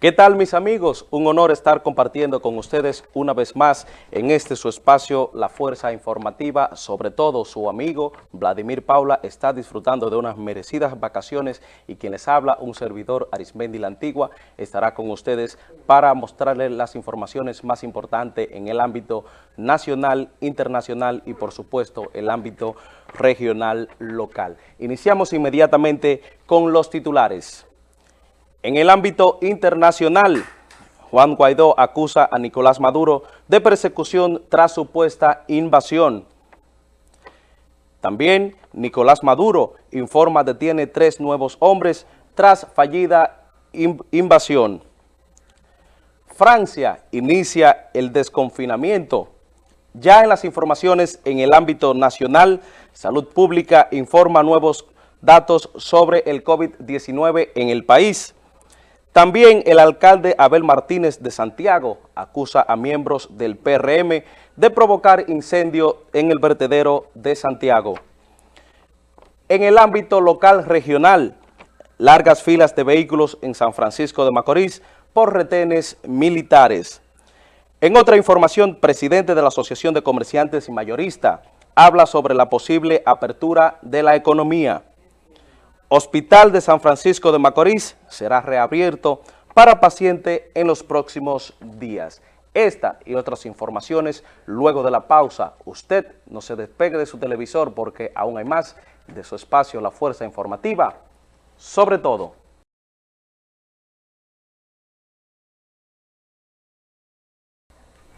¿Qué tal mis amigos? Un honor estar compartiendo con ustedes una vez más en este su espacio La Fuerza Informativa. Sobre todo su amigo Vladimir Paula está disfrutando de unas merecidas vacaciones y quien les habla, un servidor Arismendi La Antigua, estará con ustedes para mostrarles las informaciones más importantes en el ámbito nacional, internacional y por supuesto el ámbito regional local. Iniciamos inmediatamente con los titulares. En el ámbito internacional, Juan Guaidó acusa a Nicolás Maduro de persecución tras supuesta invasión. También Nicolás Maduro informa detiene tres nuevos hombres tras fallida invasión. Francia inicia el desconfinamiento. Ya en las informaciones en el ámbito nacional, Salud Pública informa nuevos datos sobre el COVID-19 en el país. También el alcalde Abel Martínez de Santiago acusa a miembros del PRM de provocar incendio en el vertedero de Santiago. En el ámbito local regional, largas filas de vehículos en San Francisco de Macorís por retenes militares. En otra información, presidente de la Asociación de Comerciantes y Mayorista habla sobre la posible apertura de la economía. Hospital de San Francisco de Macorís será reabierto para paciente en los próximos días. Esta y otras informaciones luego de la pausa. Usted no se despegue de su televisor porque aún hay más de su espacio La Fuerza Informativa. Sobre todo,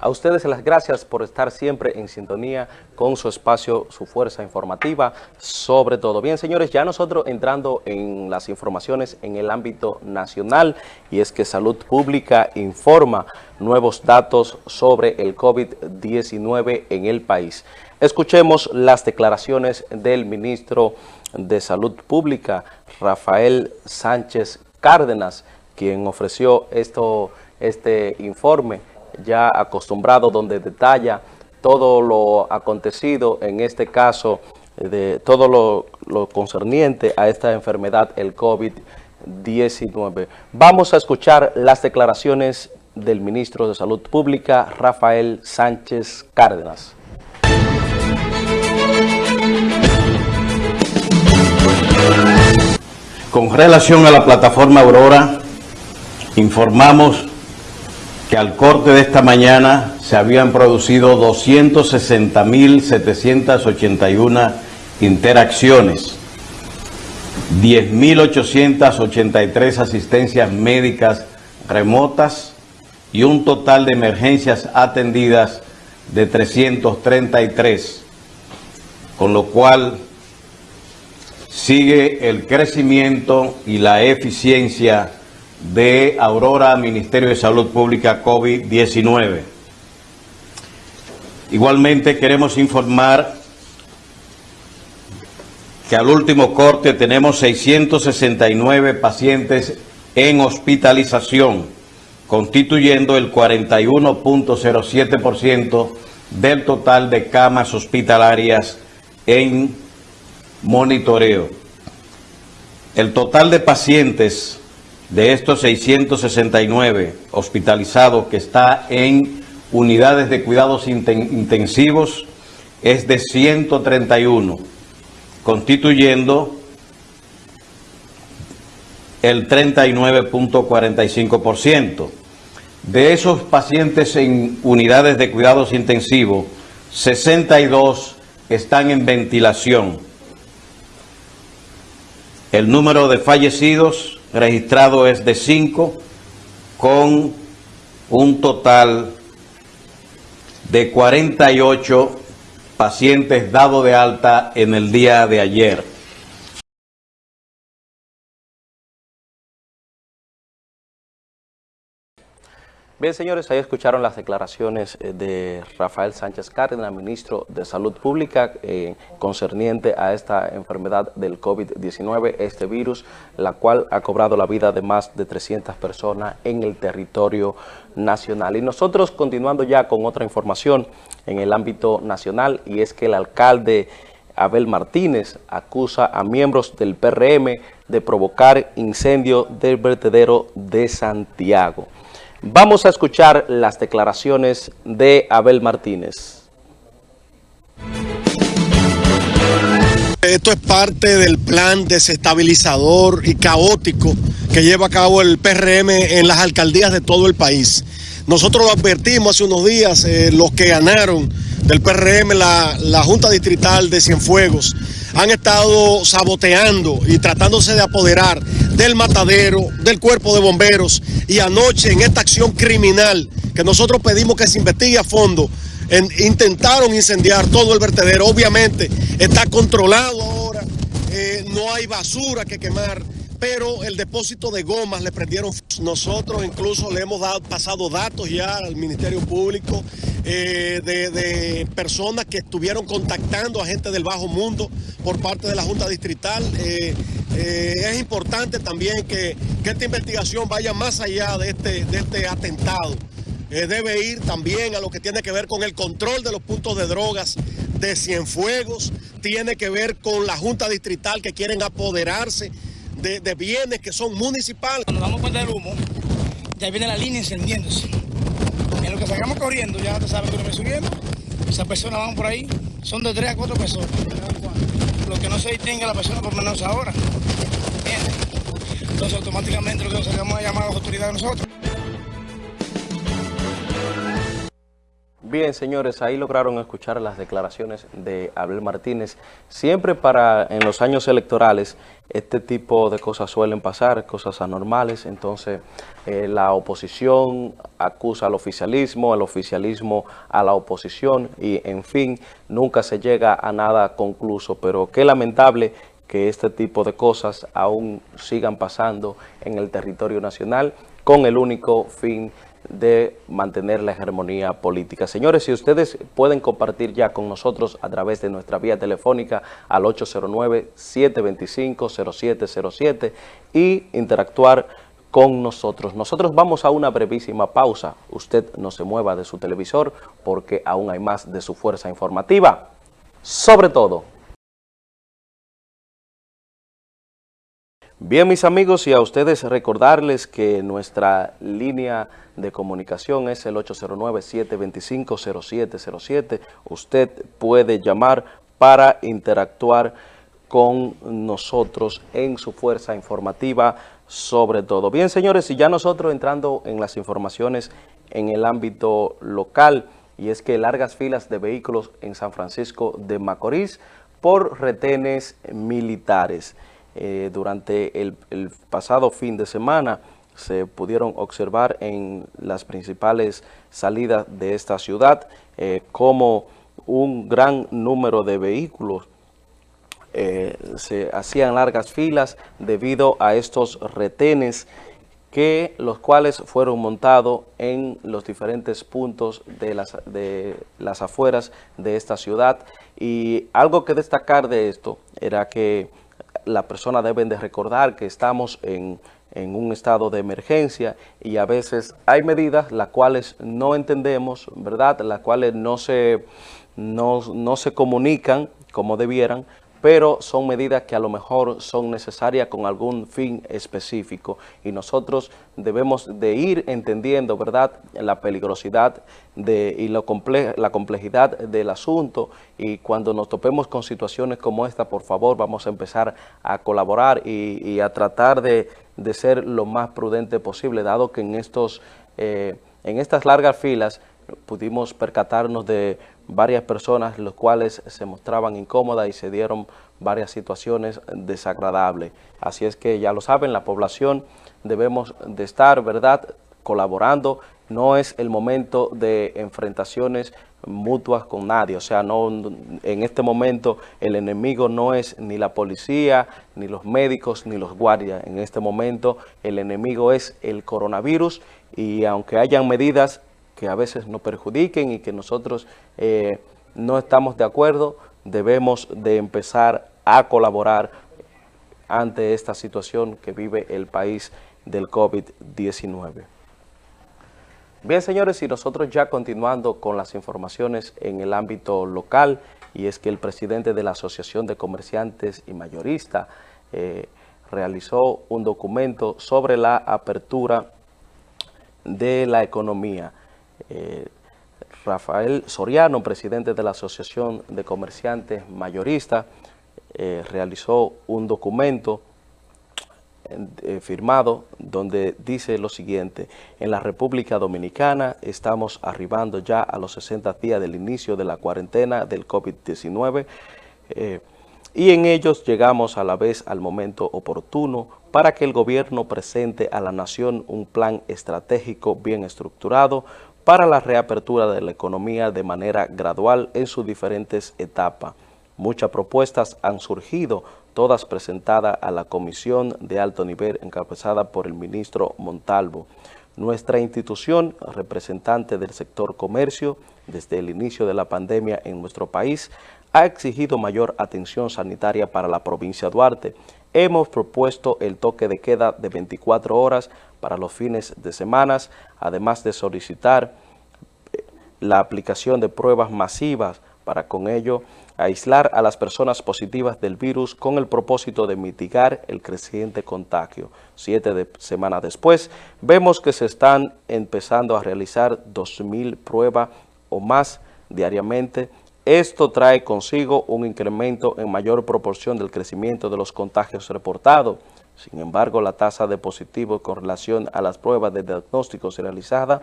A ustedes las gracias por estar siempre en sintonía con su espacio, su fuerza informativa, sobre todo. Bien, señores, ya nosotros entrando en las informaciones en el ámbito nacional, y es que Salud Pública informa nuevos datos sobre el COVID-19 en el país. Escuchemos las declaraciones del ministro de Salud Pública, Rafael Sánchez Cárdenas, quien ofreció esto, este informe ya acostumbrado donde detalla todo lo acontecido, en este caso, de todo lo, concerniente a esta enfermedad, el COVID-19. Vamos a escuchar las declaraciones del ministro de Salud Pública, Rafael Sánchez Cárdenas. Con relación a la plataforma Aurora, informamos que al corte de esta mañana se habían producido 260.781 interacciones, 10.883 asistencias médicas remotas y un total de emergencias atendidas de 333, con lo cual sigue el crecimiento y la eficiencia de Aurora Ministerio de Salud Pública COVID-19. Igualmente queremos informar que al último corte tenemos 669 pacientes en hospitalización, constituyendo el 41.07% del total de camas hospitalarias en monitoreo. El total de pacientes de estos 669 hospitalizados que está en unidades de cuidados intensivos es de 131, constituyendo el 39.45%. De esos pacientes en unidades de cuidados intensivos, 62 están en ventilación. El número de fallecidos registrado es de 5 con un total de 48 pacientes dados de alta en el día de ayer. Bien, señores, ahí escucharon las declaraciones eh, de Rafael Sánchez Cárdenas, ministro de Salud Pública, eh, concerniente a esta enfermedad del COVID-19, este virus, la cual ha cobrado la vida de más de 300 personas en el territorio nacional. Y nosotros continuando ya con otra información en el ámbito nacional, y es que el alcalde Abel Martínez acusa a miembros del PRM de provocar incendio del vertedero de Santiago. Vamos a escuchar las declaraciones de Abel Martínez. Esto es parte del plan desestabilizador y caótico que lleva a cabo el PRM en las alcaldías de todo el país. Nosotros lo advertimos hace unos días, eh, los que ganaron del PRM la, la Junta Distrital de Cienfuegos han estado saboteando y tratándose de apoderar del matadero, del cuerpo de bomberos y anoche en esta acción criminal que nosotros pedimos que se investigue a fondo, intentaron incendiar todo el vertedero. Obviamente está controlado ahora, eh, no hay basura que quemar pero el depósito de gomas le prendieron. Nosotros incluso le hemos dado, pasado datos ya al Ministerio Público eh, de, personas que estuvieron contactando a gente del bajo mundo por parte de la Junta Distrital. Eh, eh, es importante también que, esta investigación vaya más allá de este, de este atentado. debe ir también a lo que tiene que ver con el control de los puntos de drogas de Cienfuegos, tiene que ver con la Junta Distrital que quieren apoderarse de, bienes que son municipales. Cuando damos cuenta del humo, ya viene la línea encendiéndose. En lo que salgamos corriendo, ya te sabes que uno subiendo, esas personas van por ahí, son de tres a cuatro personas. Lo que no se distingue a la persona por menos ahora. Entonces automáticamente lo que nos sacamos a llamar a las autoridades nosotros. Bien, señores, ahí lograron escuchar las declaraciones de Abel Martínez. Siempre para en los años electorales este tipo de cosas suelen pasar, cosas anormales. Entonces, eh, la oposición acusa al oficialismo, el oficialismo a la oposición y, en fin, nunca se llega a nada concluso. Pero qué lamentable que este tipo de cosas aún sigan pasando en el territorio nacional con el único fin de mantener la hegemonía política. Señores, si ustedes pueden compartir ya con nosotros a través de nuestra vía telefónica al 809-725-0707 y interactuar con nosotros. Nosotros vamos a una brevísima pausa. Usted no se mueva de su televisor porque aún hay más de su fuerza informativa. Sobre todo, Bien, mis amigos, y a ustedes recordarles que nuestra línea de comunicación es el 809-725-0707. Usted puede llamar para interactuar con nosotros en su fuerza informativa sobre todo. Bien, señores, y ya nosotros entrando en las informaciones en el ámbito local, y es que largas filas de vehículos en San Francisco de Macorís por retenes militares. Eh, durante el, pasado fin de semana se pudieron observar en las principales salidas de esta ciudad eh, como un gran número de vehículos eh, se hacían largas filas debido a estos retenes que los cuales fueron montados en los diferentes puntos de las, de las afueras de esta ciudad. Y algo que destacar de esto era que las personas deben de recordar que estamos en, un estado de emergencia y a veces hay medidas las cuales no entendemos, ¿verdad? Las cuales no se, no, no se comunican como debieran, pero son medidas que a lo mejor son necesarias con algún fin específico y nosotros debemos de ir entendiendo, ¿verdad?, la peligrosidad de, y lo la complejidad del asunto y cuando nos topemos con situaciones como esta, por favor, vamos a empezar a colaborar y, a tratar de, ser lo más prudente posible, dado que en, estos, eh, en estas largas filas pudimos percatarnos de varias personas los cuales se mostraban incómodas y se dieron varias situaciones desagradables. Así es que ya lo saben, la población debemos de estar, ¿verdad?, colaborando. No es el momento de enfrentaciones mutuas con nadie, o sea, no en este momento el enemigo no es ni la policía, ni los médicos, ni los guardias. En este momento el enemigo es el coronavirus y aunque hayan medidas que a veces nos perjudiquen y que nosotros eh, no estamos de acuerdo, debemos de empezar a colaborar ante esta situación que vive el país del COVID-19. Bien, señores, y nosotros ya continuando con las informaciones en el ámbito local, y es que el presidente de la Asociación de Comerciantes y Mayoristas eh, realizó un documento sobre la apertura de la economía. Eh, Rafael Soriano, presidente de la Asociación de Comerciantes Mayoristas, eh, realizó un documento eh, firmado donde dice lo siguiente, en la República Dominicana estamos arribando ya a los 60 días del inicio de la cuarentena del COVID-19 eh, y en ellos llegamos a la vez al momento oportuno para que el gobierno presente a la nación un plan estratégico bien estructurado para la reapertura de la economía de manera gradual en sus diferentes etapas. Muchas propuestas han surgido, todas presentadas a la Comisión de Alto Nivel encabezada por el ministro Montalvo. Nuestra institución, representante del sector comercio, desde el inicio de la pandemia en nuestro país, ha exigido mayor atención sanitaria para la provincia de Duarte. Hemos propuesto el toque de queda de 24 horas para los fines de semana, además de solicitar eh, la aplicación de pruebas masivas para con ello aislar a las personas positivas del virus con el propósito de mitigar el creciente contagio. Siete semanas después, vemos que se están empezando a realizar 2.000 pruebas o más diariamente. Esto trae consigo un incremento en mayor proporción del crecimiento de los contagios reportados. Sin embargo, la tasa de positivos con relación a las pruebas de diagnóstico realizadas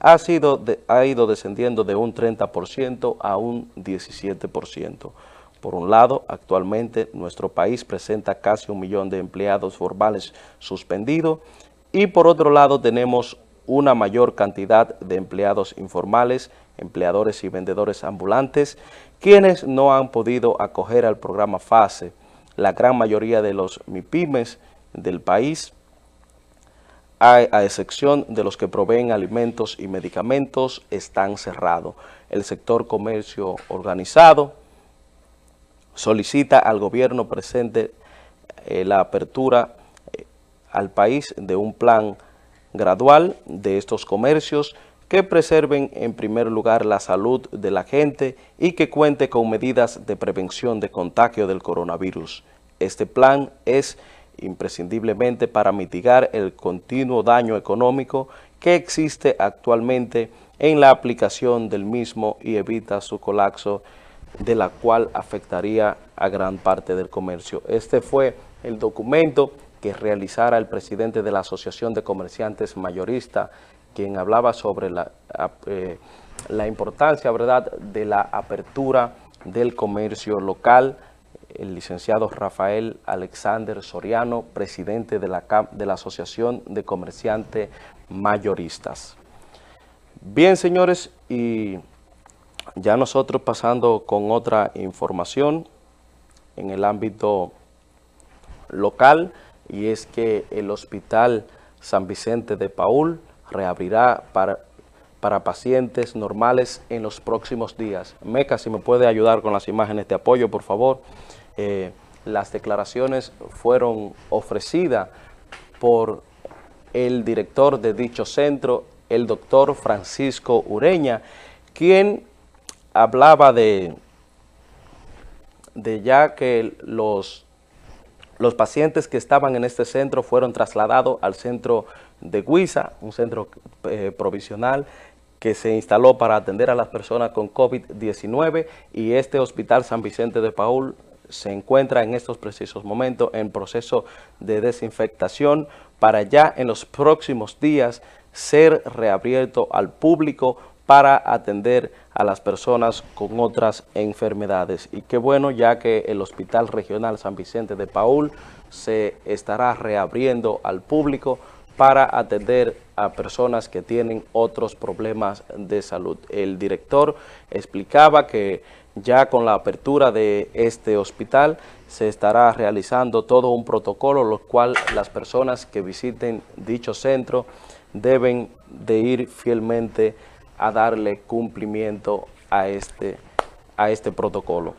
ha, sido ha ido descendiendo de un 30% a un 17%. Por un lado, actualmente nuestro país presenta casi un millón de empleados formales suspendidos y por otro lado tenemos una mayor cantidad de empleados informales, empleadores y vendedores ambulantes, quienes no han podido acoger al programa FASE. La gran mayoría de los MIPIMES del país a, excepción de los que proveen alimentos y medicamentos, están cerrados. El sector comercio organizado solicita al gobierno presente eh, la apertura eh, al país de un plan gradual de estos comercios que preserven en primer lugar la salud de la gente y que cuente con medidas de prevención de contagio del coronavirus. Este plan es imprescindiblemente para mitigar el continuo daño económico que existe actualmente en la aplicación del mismo y evita su colapso, de la cual afectaría a gran parte del comercio. Este fue el documento que realizara el presidente de la Asociación de Comerciantes Mayoristas, quien hablaba sobre la, eh, la importancia ¿verdad? de la apertura del comercio local, el licenciado Rafael Alexander Soriano, presidente de la, de la Asociación de Comerciantes Mayoristas. Bien, señores, y ya nosotros pasando con otra información en el ámbito local, y es que el Hospital San Vicente de Paul reabrirá para, para pacientes normales en los próximos días. Meca, si me puede ayudar con las imágenes de apoyo, por favor. Eh, las declaraciones fueron ofrecidas por el director de dicho centro, el doctor Francisco Ureña, quien hablaba de, de ya que los, los pacientes que estaban en este centro fueron trasladados al centro de Guisa, un centro eh, provisional que se instaló para atender a las personas con COVID-19 y este Hospital San Vicente de Paul se encuentra en estos precisos momentos en proceso de desinfectación para ya en los próximos días ser reabierto al público para atender a las personas con otras enfermedades. Y qué bueno ya que el Hospital Regional San Vicente de Paul se estará reabriendo al público para atender a personas que tienen otros problemas de salud. El director explicaba que ya con la apertura de este hospital se estará realizando todo un protocolo, lo cual las personas que visiten dicho centro deben de ir fielmente a darle cumplimiento a este, a este protocolo.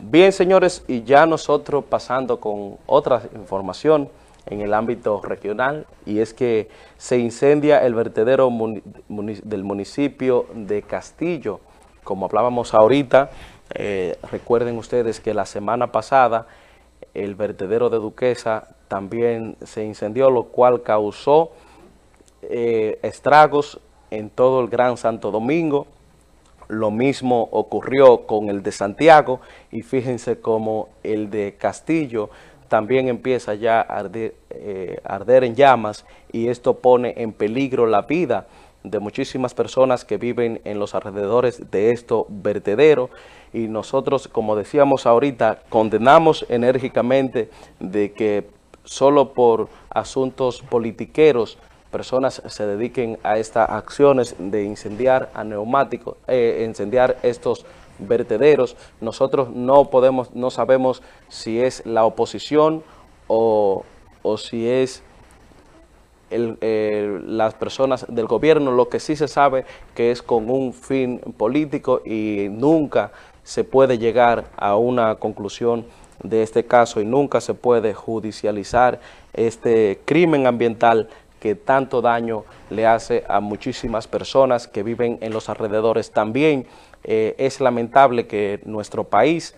Bien, señores, y ya nosotros pasando con otra información en el ámbito regional, y es que se incendia el vertedero del municipio de Castillo, como hablábamos ahorita, Eh, recuerden ustedes que la semana pasada el vertedero de Duquesa también se incendió, lo cual causó eh, estragos en todo el Gran Santo Domingo. Lo mismo ocurrió con el de Santiago y fíjense cómo el de Castillo también empieza ya a arder, eh, arder en llamas y esto pone en peligro la vida de muchísimas personas que viven en los alrededores de esto vertedero y nosotros, como decíamos ahorita, condenamos enérgicamente de que solo por asuntos politiqueros personas se dediquen a estas acciones de incendiar a neumáticos, eh, incendiar estos vertederos. Nosotros no podemos, no sabemos si es la oposición o, o si es el, las personas del gobierno, lo que sí se sabe que es con un fin político y nunca se puede llegar a una conclusión de este caso y nunca se puede judicializar este crimen ambiental que tanto daño le hace a muchísimas personas que viven en los alrededores. También eh, es lamentable que nuestro país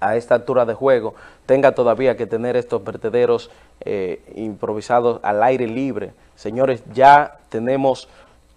a esta altura de juego tenga todavía que tener estos vertederos eh, improvisados al aire libre. Señores, ya tenemos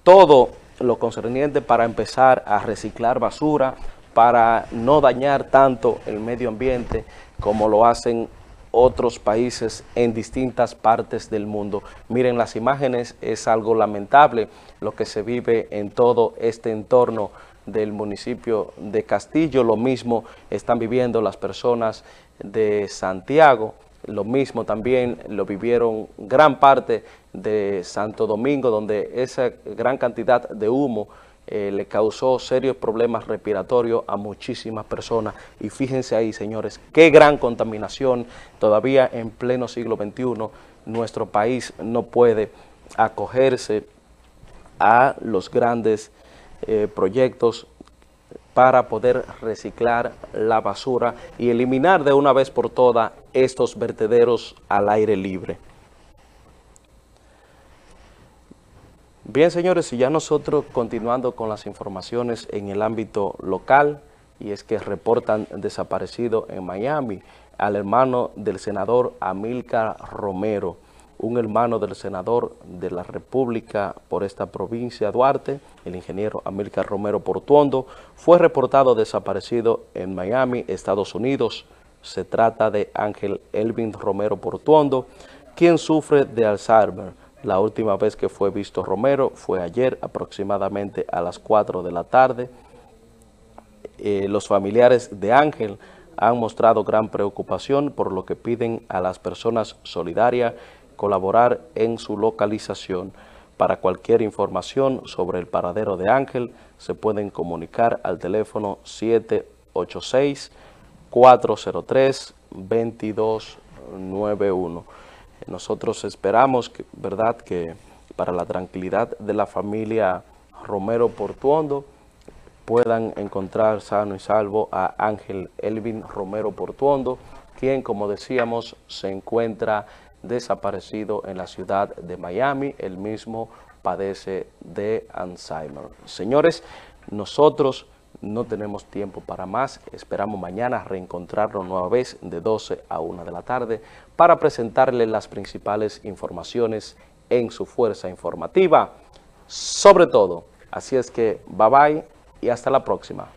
todo lo concerniente para empezar a reciclar basura, para no dañar tanto el medio ambiente como lo hacen otros países en distintas partes del mundo. Miren las imágenes, es algo lamentable lo que se vive en todo este entorno del municipio de Castillo, lo mismo están viviendo las personas de Santiago, lo mismo también lo vivieron gran parte de Santo Domingo, donde esa gran cantidad de humo eh, le causó serios problemas respiratorios a muchísimas personas. Y fíjense ahí, señores, qué gran contaminación todavía en pleno siglo XXI. Nuestro país no puede acogerse a los grandes eh, proyectos para poder reciclar la basura y eliminar de una vez por todas estos vertederos al aire libre. Bien, señores, y ya nosotros continuando con las informaciones en el ámbito local, y es que reportan desaparecido en Miami al hermano del senador Amílcar Romero, un hermano del senador de la República por esta provincia Duarte, el ingeniero Amílcar Romero Portuondo, fue reportado desaparecido en Miami, Estados Unidos. Se trata de Ángel Elvin Romero Portuondo, quien sufre de Alzheimer. La última vez que fue visto Romero fue ayer aproximadamente a las 4 de la tarde. Eh, los familiares de Ángel han mostrado gran preocupación por lo que piden a las personas solidarias colaborar en su localización. Para cualquier información sobre el paradero de Ángel, se pueden comunicar al teléfono 786-403-2291. Nosotros esperamos, que, ¿verdad?, que para la tranquilidad de la familia Romero Portuondo puedan encontrar sano y salvo a Ángel Elvin Romero Portuondo, quien, como decíamos, se encuentra desaparecido en la ciudad de Miami. El mismo padece de Alzheimer. Señores, nosotros no tenemos tiempo para más. Esperamos mañana reencontrarnos nueva vez de 12 a 1 de la tarde para presentarles las principales informaciones en su fuerza informativa. Sobre todo, así es que bye bye y hasta la próxima.